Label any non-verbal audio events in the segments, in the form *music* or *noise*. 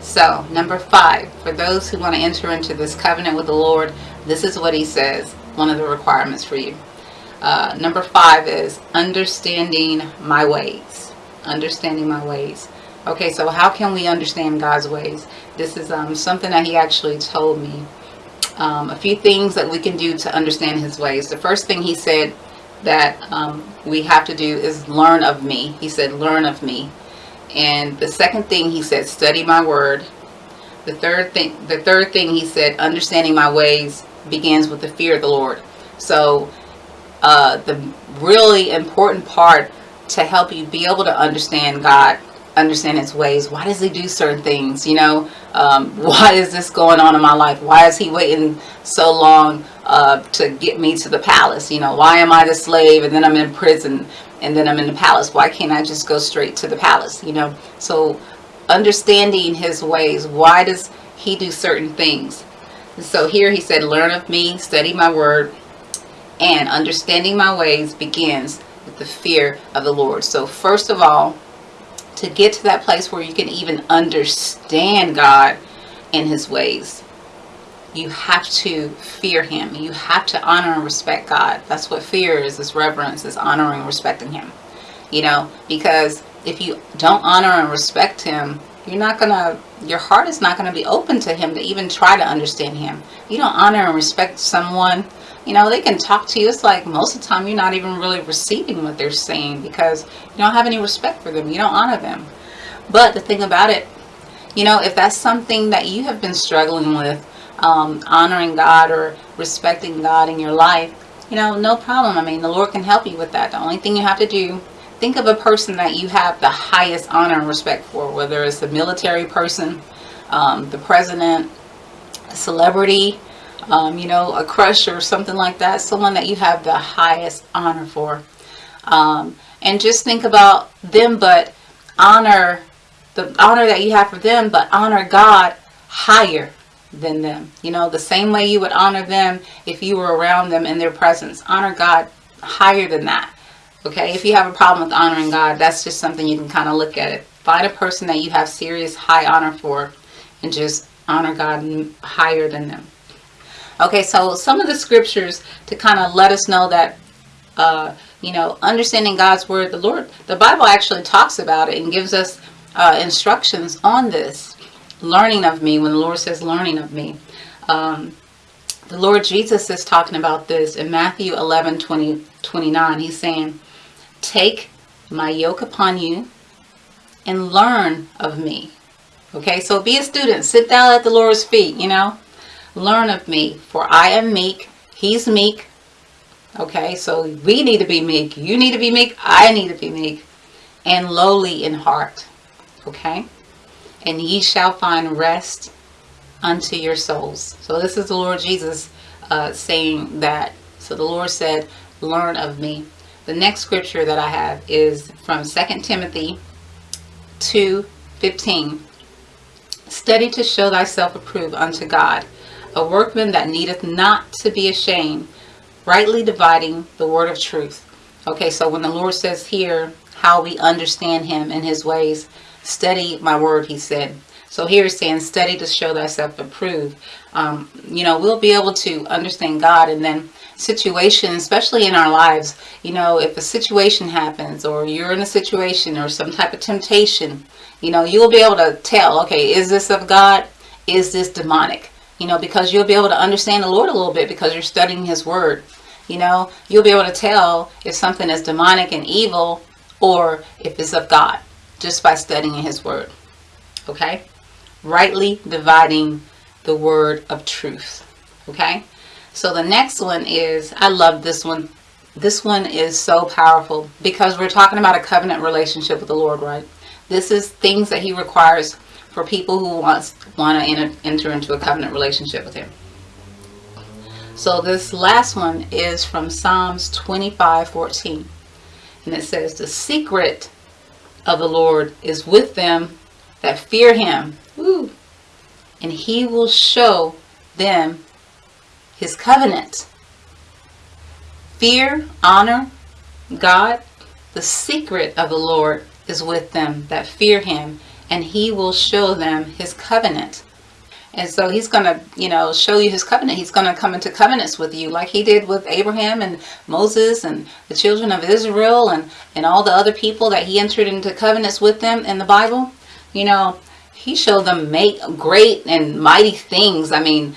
So, number five, for those who want to enter into this covenant with the Lord, this is what he says, one of the requirements for you. Uh, number five is understanding my ways. Understanding my ways. Okay, so how can we understand God's ways? This is um, something that he actually told me. Um, a few things that we can do to understand his ways. The first thing he said that um, we have to do is learn of me. He said, learn of me. And the second thing he said, study my word. The third thing, the third thing he said, understanding my ways begins with the fear of the Lord. So uh, the really important part to help you be able to understand God understand his ways why does he do certain things you know um, *laughs* why is this going on in my life why is he waiting so long uh, to get me to the palace you know why am I the slave and then I'm in prison and then I'm in the palace. Why can't I just go straight to the palace you know? So understanding his ways why does he do certain things? So here he said learn of me study my word and understanding my ways begins with the fear of the Lord. So first of all to get to that place where you can even understand God and his ways you have to fear him. You have to honor and respect God. That's what fear is is reverence is honoring respecting him. You know because if you don't honor and respect him you're not gonna your heart is not to be open to him to even try to understand him. You don't honor and respect someone you know they can talk to you. It's like most of the time you're not even really receiving what they're saying because you don't have any respect for them. You don't honor them. But the thing about it you know if that's something that you have been struggling with um, honoring God or respecting God in your life you know no problem. I mean the Lord can help you with that. The only thing you have to do think of a person that you have the highest honor and respect for whether it's a military person um, the president a celebrity um, you know, a crush or something like that, someone that you have the highest honor for. Um, and just think about them, but honor the honor that you have for them, but honor God higher than them. You know, the same way you would honor them if you were around them in their presence. Honor God higher than that. Okay, if you have a problem with honoring God, that's just something you can kind of look at it. Find a person that you have serious high honor for and just honor God higher than them. Okay, so some of the scriptures to kind of let us know that, uh, you know, understanding God's word, the Lord, the Bible actually talks about it and gives us uh, instructions on this. Learning of me, when the Lord says learning of me. Um, the Lord Jesus is talking about this in Matthew 11, 20, 29. He's saying, take my yoke upon you and learn of me. Okay, so be a student. Sit down at the Lord's feet, you know. Learn of me, for I am meek. He's meek. Okay, so we need to be meek. You need to be meek. I need to be meek. And lowly in heart. Okay? And ye shall find rest unto your souls. So this is the Lord Jesus uh, saying that. So the Lord said, learn of me. The next scripture that I have is from 2 Timothy 2, 15. Study to show thyself approved unto God, a workman that needeth not to be ashamed, rightly dividing the word of truth. Okay, so when the Lord says here how we understand him and his ways, study my word, he said. So here it's saying study to show thyself approved. Um, you know, we'll be able to understand God and then situations, especially in our lives, you know, if a situation happens or you're in a situation or some type of temptation, you know, you'll be able to tell, okay, is this of God? Is this demonic? you know, because you'll be able to understand the Lord a little bit because you're studying his word. You know, you'll be able to tell if something is demonic and evil or if it's of God just by studying his word. Okay? Rightly dividing the word of truth. Okay? So the next one is, I love this one. This one is so powerful because we're talking about a covenant relationship with the Lord, right? This is things that he requires for people who wants want to enter, enter into a covenant relationship with him. So this last one is from Psalms 25, 14. And it says, The secret of the Lord is with them that fear him. Woo, and he will show them his covenant. Fear, honor, God, the secret of the Lord is with them that fear him and he will show them his covenant. And so he's going to, you know, show you his covenant. He's going to come into covenants with you like he did with Abraham and Moses and the children of Israel and, and all the other people that he entered into covenants with them in the Bible. You know, he showed them make great and mighty things. I mean,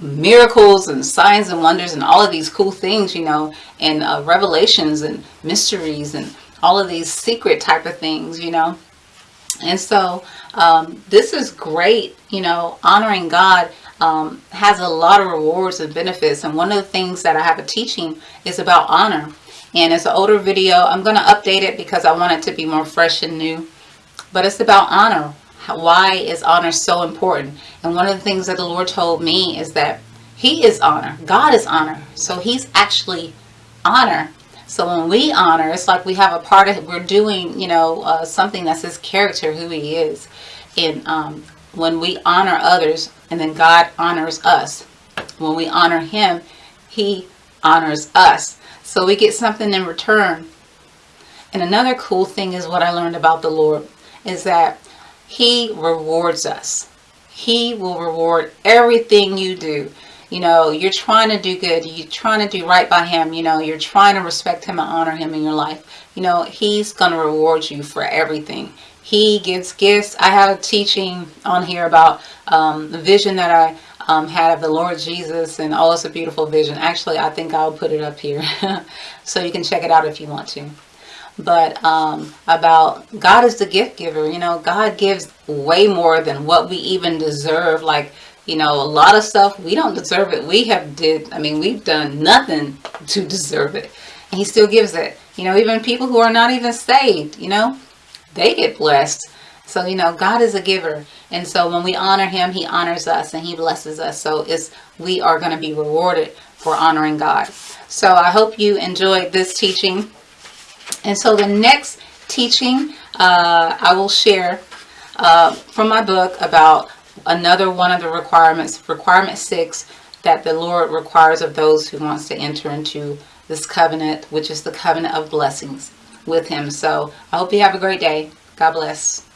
miracles and signs and wonders and all of these cool things, you know, and uh, revelations and mysteries and all of these secret type of things, you know. And so um, this is great, you know, honoring God um, has a lot of rewards and benefits. And one of the things that I have a teaching is about honor. And it's an older video. I'm going to update it because I want it to be more fresh and new. But it's about honor. Why is honor so important? And one of the things that the Lord told me is that he is honor. God is honor. So he's actually honor so when we honor, it's like we have a part of, we're doing, you know, uh, something that's his character, who he is. And um, when we honor others, and then God honors us. When we honor him, he honors us. So we get something in return. And another cool thing is what I learned about the Lord, is that he rewards us. He will reward everything you do you know, you're trying to do good, you're trying to do right by him, you know, you're trying to respect him and honor him in your life, you know, he's going to reward you for everything. He gives gifts. I have a teaching on here about um, the vision that I um, had of the Lord Jesus and oh, it's a beautiful vision. Actually, I think I'll put it up here *laughs* so you can check it out if you want to. But um, about God is the gift giver. You know, God gives way more than what we even deserve. Like, you know, a lot of stuff, we don't deserve it. We have did, I mean, we've done nothing to deserve it. And he still gives it. You know, even people who are not even saved, you know, they get blessed. So, you know, God is a giver. And so when we honor him, he honors us and he blesses us. So it's, we are going to be rewarded for honoring God. So I hope you enjoyed this teaching. And so the next teaching uh, I will share uh, from my book about another one of the requirements, requirement six, that the Lord requires of those who wants to enter into this covenant, which is the covenant of blessings with him. So I hope you have a great day. God bless.